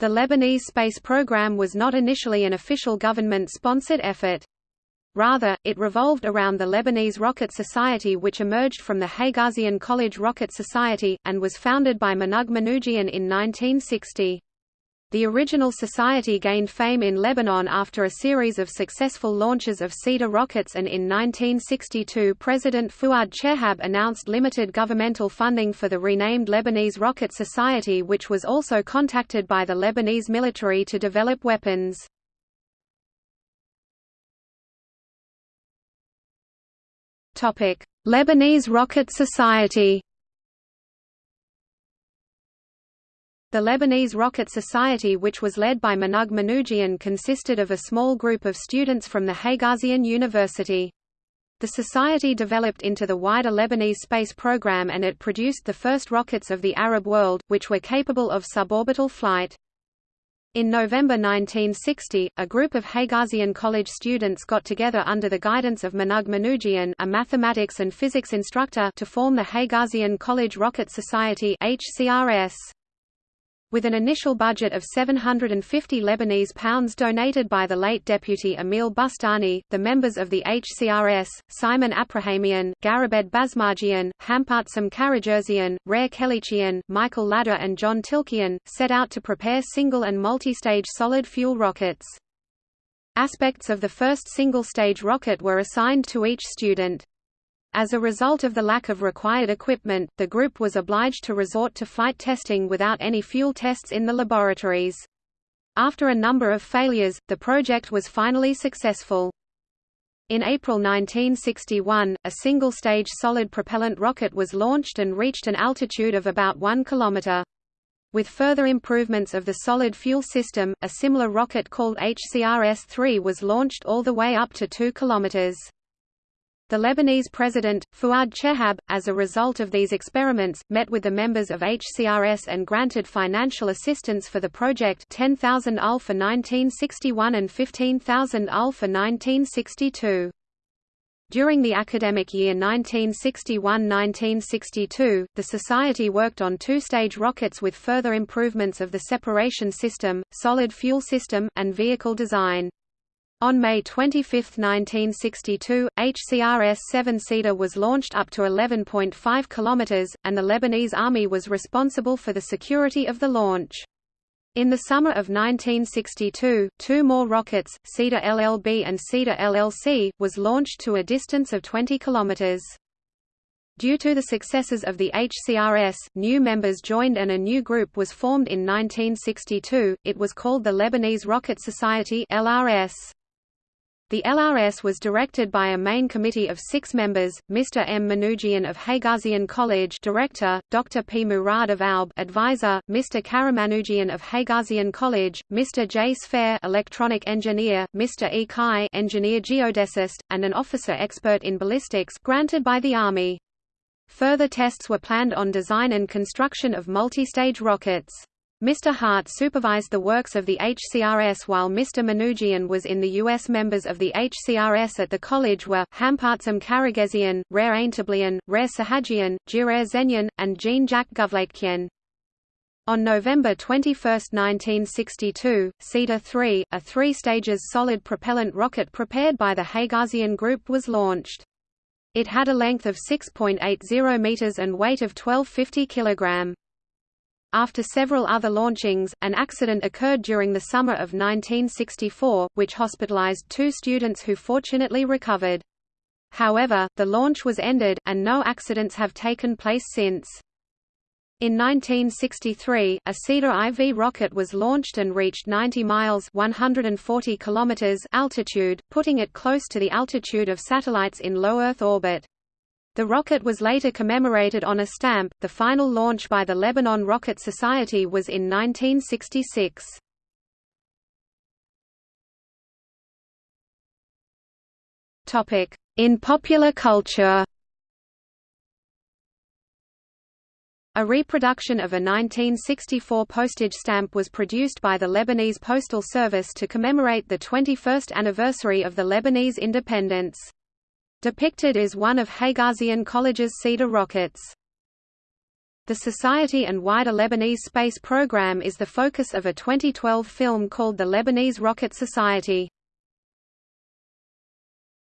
The Lebanese space program was not initially an official government-sponsored effort. Rather, it revolved around the Lebanese Rocket Society which emerged from the Haigazian College Rocket Society, and was founded by Manoug Manougian in 1960. The original society gained fame in Lebanon after a series of successful launches of Cedar rockets and in 1962 President Fuad Chehab announced limited governmental funding for the renamed Lebanese Rocket Society which was also contacted by the Lebanese military to develop weapons. Lebanese Rocket Society The Lebanese Rocket Society which was led by Manoug Manougian consisted of a small group of students from the Haigazian University. The society developed into the wider Lebanese space program and it produced the first rockets of the Arab world, which were capable of suborbital flight. In November 1960, a group of Haigazian College students got together under the guidance of Manoug Manougian a mathematics and physics instructor to form the Haigazian College Rocket Society HCRS. With an initial budget of 750 Lebanese pounds donated by the late deputy Emil Bustani, the members of the HCRS, Simon Aprahamian, Garabed Basmarjian, Hampartsam Karajerzian, Rare Kelichian, Michael Ladder and John Tilkian, set out to prepare single and multi-stage solid-fuel rockets. Aspects of the first single-stage rocket were assigned to each student. As a result of the lack of required equipment, the group was obliged to resort to flight testing without any fuel tests in the laboratories. After a number of failures, the project was finally successful. In April 1961, a single-stage solid propellant rocket was launched and reached an altitude of about 1 km. With further improvements of the solid fuel system, a similar rocket called HCRS-3 was launched all the way up to 2 km. The Lebanese president, Fuad Chehab, as a result of these experiments, met with the members of HCRS and granted financial assistance for the project 10,000 UL for 1961 and 15,000 UL for 1962. During the academic year 1961–1962, the Society worked on two-stage rockets with further improvements of the separation system, solid fuel system, and vehicle design. On May 25, 1962, HCRS-7 Cedar was launched up to 11.5 km, and the Lebanese Army was responsible for the security of the launch. In the summer of 1962, two more rockets, Cedar LLB and Cedar LLC, was launched to a distance of 20 km. Due to the successes of the HCRS, new members joined and a new group was formed in 1962, it was called the Lebanese Rocket Society LRS. The LRS was directed by a main committee of six members, Mr. M. Manougian of Haigazian College Director, Dr. P. Murad of ALB Advisor, Mr. Karamanoujian of Haigazian College, Mr. J. Sfair Electronic Engineer, Mr. E. Kai Engineer Geodesist, and an officer expert in ballistics granted by the Army. Further tests were planned on design and construction of multi-stage rockets. Mr. Hart supervised the works of the HCRS while Mr. Manougian was in the U.S. Members of the HCRS at the college were, Hampartsam Karagezian, Rare Aintablian, Rare Sahajian, Jirer Zenyan, and Jean-Jacques Guvlakian. On November 21, 1962, Cedar 3, a three-stages solid propellant rocket prepared by the Haigazian Group was launched. It had a length of 6.80 meters and weight of 1250 kilogram. After several other launchings, an accident occurred during the summer of 1964, which hospitalized two students who fortunately recovered. However, the launch was ended, and no accidents have taken place since. In 1963, a Cedar IV rocket was launched and reached 90 miles 140 kilometers altitude, putting it close to the altitude of satellites in low Earth orbit. The rocket was later commemorated on a stamp. The final launch by the Lebanon Rocket Society was in 1966. Topic: In popular culture. A reproduction of a 1964 postage stamp was produced by the Lebanese Postal Service to commemorate the 21st anniversary of the Lebanese independence. Depicted is one of Haigazian College's Cedar rockets. The society and wider Lebanese space program is the focus of a 2012 film called The Lebanese Rocket Society.